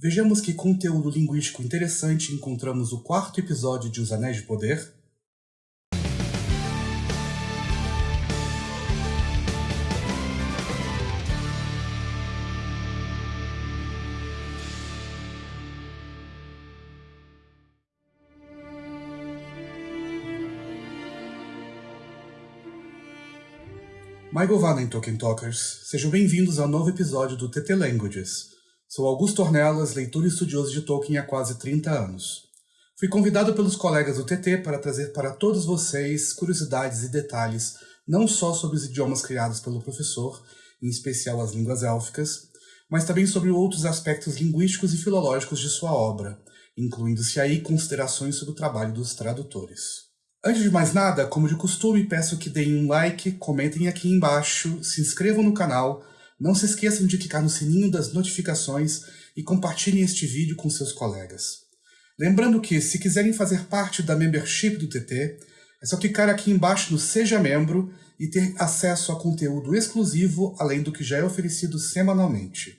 Vejamos que conteúdo linguístico interessante encontramos no quarto episódio de Os Anéis de Poder. Michael Vanen Tolkien Talkers, sejam bem-vindos ao novo episódio do TT Languages. Sou Augusto Ornelas, leitor e estudioso de Tolkien há quase 30 anos. Fui convidado pelos colegas do TT para trazer para todos vocês curiosidades e detalhes não só sobre os idiomas criados pelo professor, em especial as línguas élficas, mas também sobre outros aspectos linguísticos e filológicos de sua obra, incluindo-se aí considerações sobre o trabalho dos tradutores. Antes de mais nada, como de costume, peço que deem um like, comentem aqui embaixo, se inscrevam no canal, não se esqueçam de clicar no sininho das notificações e compartilhem este vídeo com seus colegas. Lembrando que, se quiserem fazer parte da membership do TT, é só clicar aqui embaixo no Seja Membro e ter acesso a conteúdo exclusivo, além do que já é oferecido semanalmente.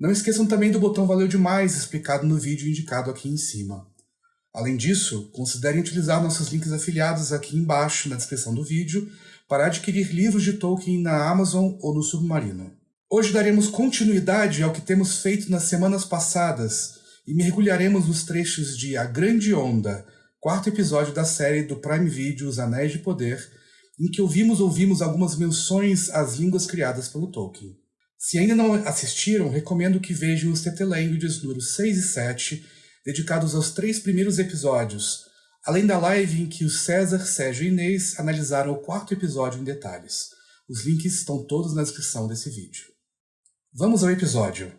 Não esqueçam também do botão Valeu Demais, explicado no vídeo indicado aqui em cima. Além disso, considerem utilizar nossos links afiliados aqui embaixo na descrição do vídeo para adquirir livros de Tolkien na Amazon ou no Submarino. Hoje daremos continuidade ao que temos feito nas semanas passadas e mergulharemos nos trechos de A Grande Onda, quarto episódio da série do Prime Video Os Anéis de Poder, em que ouvimos ouvimos algumas menções às línguas criadas pelo Tolkien. Se ainda não assistiram, recomendo que vejam os TT Languages números 6 e 7 dedicados aos três primeiros episódios, além da live em que o César, Sérgio e Inês analisaram o quarto episódio em detalhes. Os links estão todos na descrição desse vídeo. Vamos ao episódio.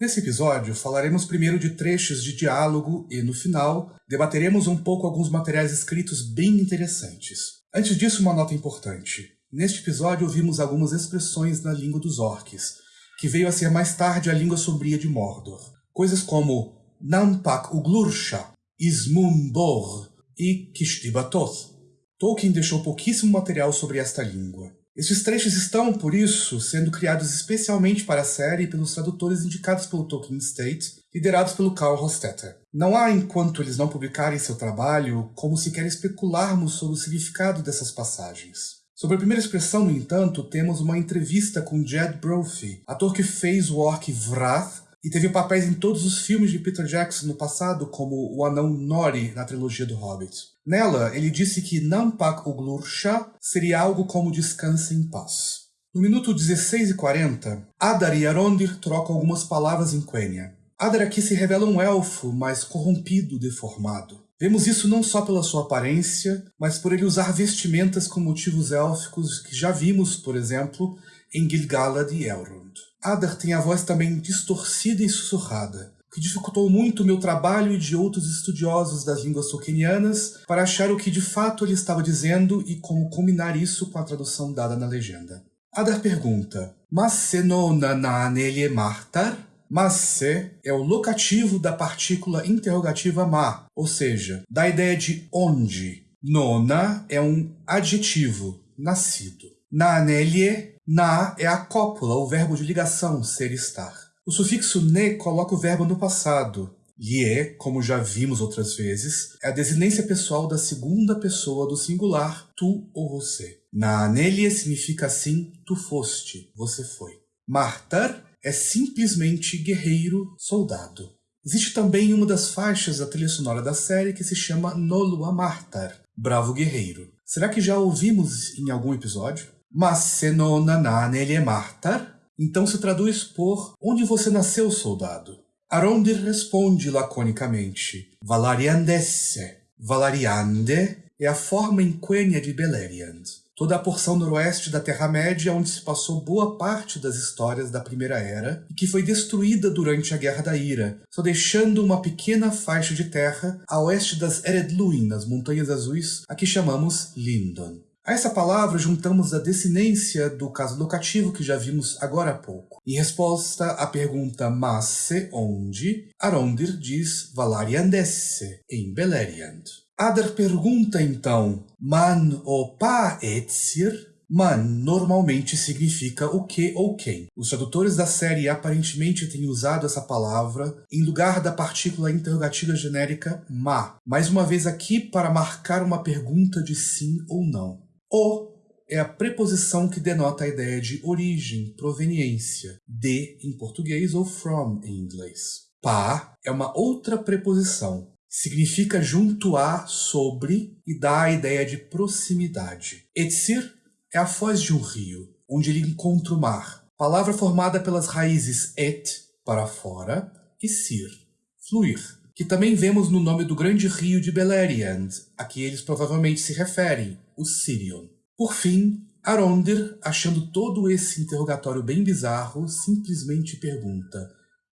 Nesse episódio, falaremos primeiro de trechos de diálogo e, no final, debateremos um pouco alguns materiais escritos bem interessantes. Antes disso, uma nota importante. Neste episódio, ouvimos algumas expressões na língua dos orques, que veio a ser mais tarde a língua sombria de Mordor. Coisas como Nampak Uglursha, Ismunbor e Kishtibatoth. Tolkien deixou pouquíssimo material sobre esta língua. Estes trechos estão, por isso, sendo criados especialmente para a série pelos tradutores indicados pelo Tolkien State, liderados pelo Carl Hostetter. Não há, enquanto eles não publicarem seu trabalho, como sequer especularmos sobre o significado dessas passagens. Sobre a primeira expressão, no entanto, temos uma entrevista com Jed Brophy, ator que fez o orc Vrath e teve papéis em todos os filmes de Peter Jackson no passado, como o anão Nori na trilogia do Hobbit. Nela, ele disse que Nampak Uglursha seria algo como descansa em paz. No minuto 16 e 40, Adar e Arondir trocam algumas palavras em Quenya. Adar aqui se revela um elfo, mas corrompido, deformado. Vemos isso não só pela sua aparência, mas por ele usar vestimentas com motivos élficos que já vimos, por exemplo, em Gil-galad e Elrond. Adar tem a voz também distorcida e sussurrada, que dificultou muito meu trabalho e de outros estudiosos das línguas tolkienianas para achar o que de fato ele estava dizendo e como combinar isso com a tradução dada na legenda. Adar pergunta, Mas se nona na martar? Mas se é o locativo da partícula interrogativa ma, ou seja, da ideia de onde. Nona é um adjetivo, nascido. Na anelie na é a cópula, o verbo de ligação, ser estar. O sufixo ne coloca o verbo no passado. Lie, como já vimos outras vezes, é a desinência pessoal da segunda pessoa do singular, tu ou você. Na anelie significa assim, tu foste, você foi. Martar é simplesmente guerreiro, soldado. Existe também uma das faixas da trilha sonora da série que se chama Nolua Martar, Bravo Guerreiro. Será que já ouvimos em algum episódio? Mas se nanele martar? Então se traduz por onde você nasceu, soldado? Arondir responde laconicamente, Valariandesse. Valariande é a forma inquênia de Beleriand, toda a porção noroeste da Terra-média onde se passou boa parte das histórias da Primeira Era e que foi destruída durante a Guerra da Ira, só deixando uma pequena faixa de terra a oeste das Eredluin, nas Montanhas Azuis, a que chamamos Lindon. A essa palavra juntamos a desinência do caso locativo que já vimos agora há pouco. Em resposta à pergunta Masse onde, Arondir diz Valariandesse, em Beleriand. Adar pergunta então, Man o pa etsir? Man normalmente significa o que ou quem. Os tradutores da série aparentemente têm usado essa palavra em lugar da partícula interrogativa genérica ma, mais uma vez aqui para marcar uma pergunta de sim ou não. O é a preposição que denota a ideia de origem, proveniência, de em português ou from em inglês. Pa é uma outra preposição, significa junto a, sobre e dá a ideia de proximidade. Etsir é a foz de um rio, onde ele encontra o mar, palavra formada pelas raízes et, para fora, e sir, fluir, que também vemos no nome do grande rio de Beleriand, a que eles provavelmente se referem, o Sirion. Por fim, Arondir, achando todo esse interrogatório bem bizarro, simplesmente pergunta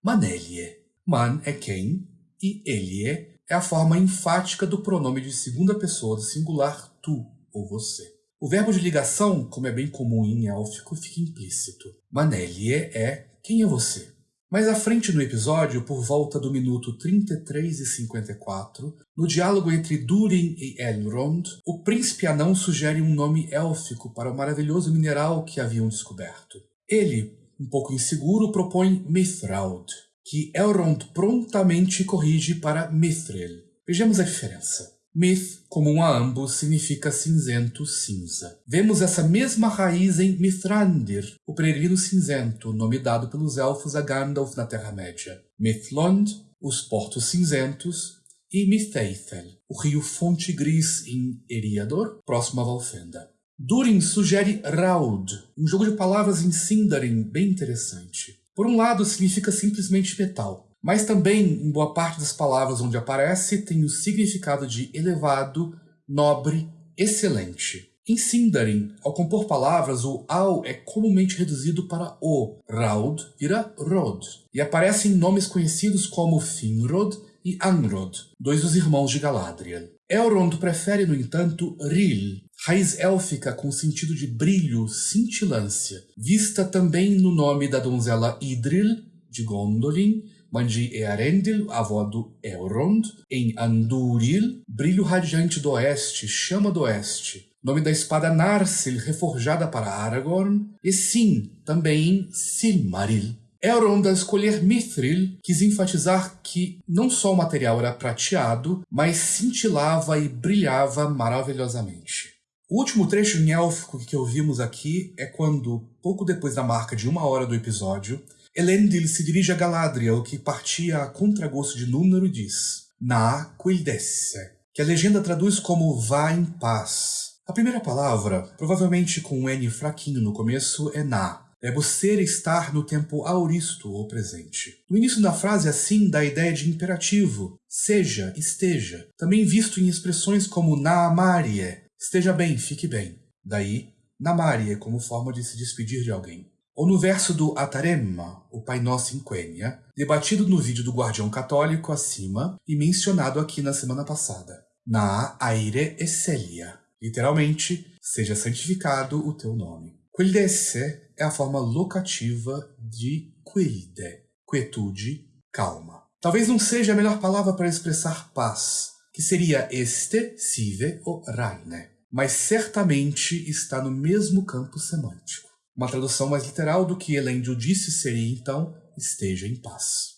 Manelie. Man é quem e Elie é a forma enfática do pronome de segunda pessoa do singular tu ou você. O verbo de ligação, como é bem comum em élfico, fica implícito. Manelie é quem é você. Mais à frente no episódio, por volta do minuto 33 e 54, no diálogo entre Durin e Elrond, o príncipe anão sugere um nome élfico para o maravilhoso mineral que haviam descoberto. Ele, um pouco inseguro, propõe Mithraud, que Elrond prontamente corrige para Mithril. Vejamos a diferença. Mith, comum a ambos, significa cinzento, cinza. Vemos essa mesma raiz em Mithrandir, o peregrino cinzento, nome dado pelos elfos a Gandalf na Terra-média. Mithlond, os portos cinzentos, e Mithaithel, o rio Fonte Gris em Eriador, próximo a Valfenda. Durin sugere Raud, um jogo de palavras em Sindarin bem interessante. Por um lado, significa simplesmente metal, mas também, em boa parte das palavras onde aparece, tem o significado de elevado, nobre, excelente. Em Sindarin, ao compor palavras, o ao é comumente reduzido para o, Raud vira Rod, e aparece em nomes conhecidos como Finrod e Angrod, dois dos irmãos de Galadriel. Elrond prefere, no entanto, Ril, raiz élfica com sentido de brilho, cintilância, vista também no nome da donzela Idril, de Gondolin, de Earendil, avó do Elrond, em Anduril, brilho radiante do oeste, chama do oeste, nome da espada Narsil, reforjada para Aragorn, e sim, também em Silmaril. Elrond, ao escolher Mithril, quis enfatizar que não só o material era prateado, mas cintilava e brilhava maravilhosamente. O último trecho em élfico que ouvimos aqui é quando, pouco depois da marca de uma hora do episódio, Elendil se dirige a Galadriel, que partia a contragosto de Númenor e diz Na Quildesse, que a legenda traduz como vá em paz. A primeira palavra, provavelmente com um N fraquinho no começo, é Na. Verbo ser estar no tempo auristo ou presente. No início da frase, assim, dá a ideia de imperativo, seja, esteja, também visto em expressões como na Marie, Esteja bem, fique bem. Daí, Namarie como forma de se despedir de alguém. Ou no verso do Ataremma, o Pai Nosso em Quenya, debatido no vídeo do Guardião Católico acima e mencionado aqui na semana passada. Na aire esselia. Literalmente, seja santificado o teu nome. Quildesse é a forma locativa de quilde, quietude, calma. Talvez não seja a melhor palavra para expressar paz, que seria este, sive ou raine mas certamente está no mesmo campo semântico. Uma tradução mais literal do que Elendil disse seria, então, esteja em paz.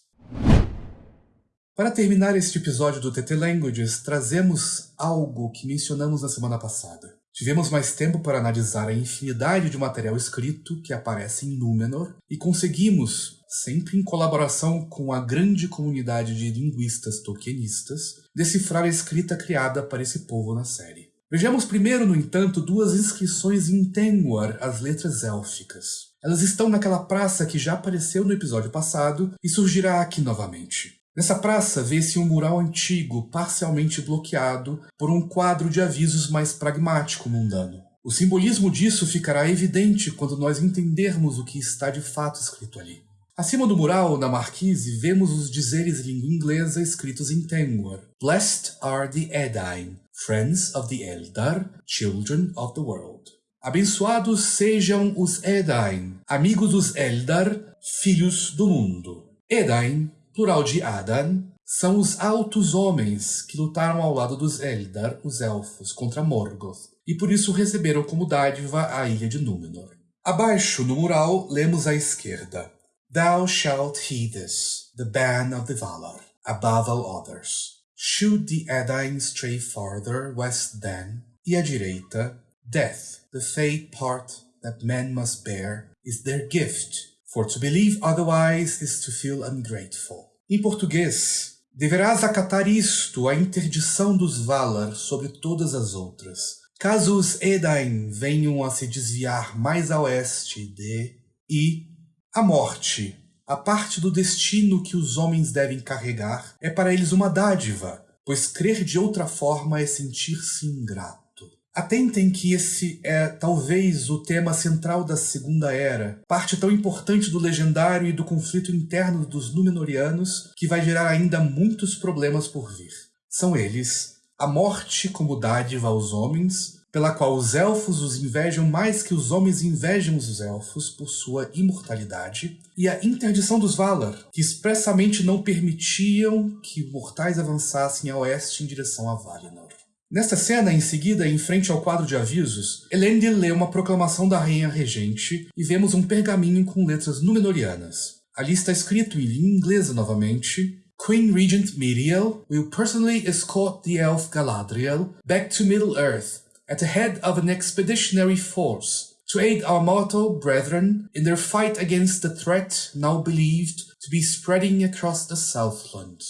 Para terminar este episódio do TT Languages, trazemos algo que mencionamos na semana passada. Tivemos mais tempo para analisar a infinidade de material escrito que aparece em Númenor e conseguimos, sempre em colaboração com a grande comunidade de linguistas tolkienistas, decifrar a escrita criada para esse povo na série. Vejamos primeiro, no entanto, duas inscrições em Tengwar, as letras élficas. Elas estão naquela praça que já apareceu no episódio passado e surgirá aqui novamente. Nessa praça vê-se um mural antigo, parcialmente bloqueado por um quadro de avisos mais pragmático mundano. O simbolismo disso ficará evidente quando nós entendermos o que está de fato escrito ali. Acima do mural, na marquise, vemos os dizeres em língua inglesa escritos em Tengwar. Blessed are the Edain, friends of the Eldar, children of the world. Abençoados sejam os Edain, amigos dos Eldar, filhos do mundo. Edain, plural de Adan, são os altos homens que lutaram ao lado dos Eldar, os elfos, contra Morgoth, e por isso receberam como dádiva a ilha de Númenor. Abaixo, no mural, lemos à esquerda: Thou shalt heed this, the ban of the Valar, above all others. Should the Edain stray farther west then, e à direita, Death, the fate part that men must bear, is their gift, for to believe otherwise is to feel ungrateful. Em português, deverás acatar isto, a interdição dos Valar sobre todas as outras. Caso os Edain venham a se desviar mais a oeste de e a morte, a parte do destino que os homens devem carregar, é para eles uma dádiva, pois crer de outra forma é sentir-se ingrato. Atentem que esse é talvez o tema central da Segunda Era, parte tão importante do legendário e do conflito interno dos Númenóreanos que vai gerar ainda muitos problemas por vir. São eles a morte como dádiva aos homens, pela qual os elfos os invejam mais que os homens invejam os elfos por sua imortalidade, e a interdição dos Valar, que expressamente não permitiam que mortais avançassem a oeste em direção a Valinor. Nesta cena, em seguida, em frente ao quadro de avisos, Elendil lê uma proclamação da Rainha Regente e vemos um pergaminho com letras númenorianas. Ali está escrito em língua inglesa novamente, Queen Regent Miriel will personally escort the elf Galadriel back to Middle-earth at the head of an expeditionary force to aid our mortal brethren in their fight against the threat now believed to be spreading across the Southland.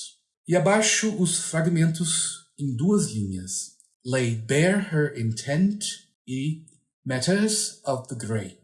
E abaixo os fragmentos em duas linhas: Laid bare her intent e Matters of the Great.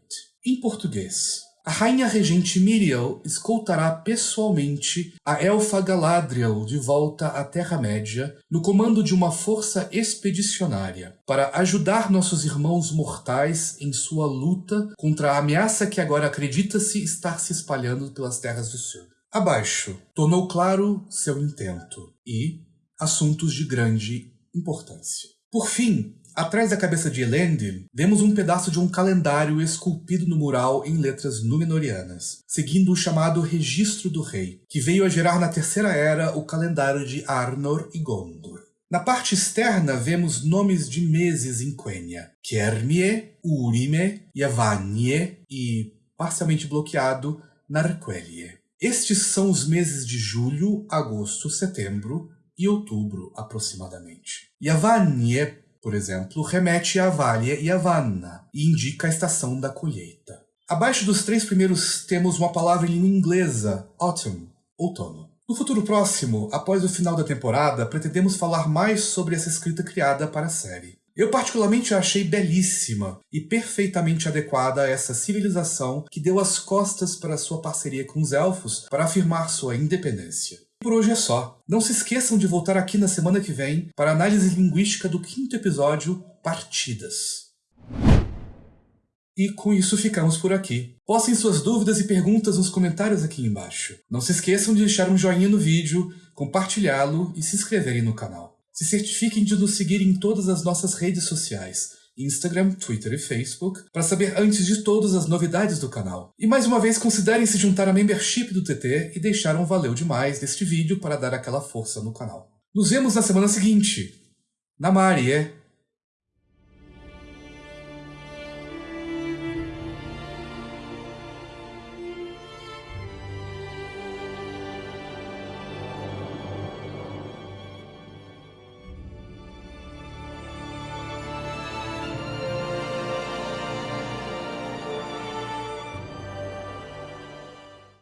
Em português, a rainha regente Miriel escoltará pessoalmente a elfa Galadriel de volta à Terra-média no comando de uma força expedicionária para ajudar nossos irmãos mortais em sua luta contra a ameaça que agora acredita-se estar se espalhando pelas terras do sul. Abaixo, tornou claro seu intento e, assuntos de grande importância. Por fim, atrás da cabeça de Elendil, vemos um pedaço de um calendário esculpido no mural em letras númenorianas, seguindo o chamado Registro do Rei, que veio a gerar na Terceira Era o calendário de Arnor e Gondor. Na parte externa vemos nomes de meses em Quenya, Kermie, Urime, Yavanie e, parcialmente bloqueado, Narquelie. Estes são os meses de julho, agosto, setembro, e outubro, aproximadamente. Yavanie, por exemplo, remete a Valia e Avanna e indica a estação da colheita. Abaixo dos três primeiros temos uma palavra em língua inglesa, autumn, outono. No futuro próximo, após o final da temporada, pretendemos falar mais sobre essa escrita criada para a série. Eu particularmente a achei belíssima e perfeitamente adequada a essa civilização que deu as costas para sua parceria com os elfos para afirmar sua independência. Por hoje é só. Não se esqueçam de voltar aqui na semana que vem para a análise linguística do quinto episódio, Partidas. E com isso ficamos por aqui. Postem suas dúvidas e perguntas nos comentários aqui embaixo. Não se esqueçam de deixar um joinha no vídeo, compartilhá-lo e se inscreverem no canal. Se certifiquem de nos seguir em todas as nossas redes sociais Instagram, Twitter e Facebook, para saber antes de todas as novidades do canal. E mais uma vez considerem se juntar à membership do TT e deixar um valeu demais deste vídeo para dar aquela força no canal. Nos vemos na semana seguinte. Namarie!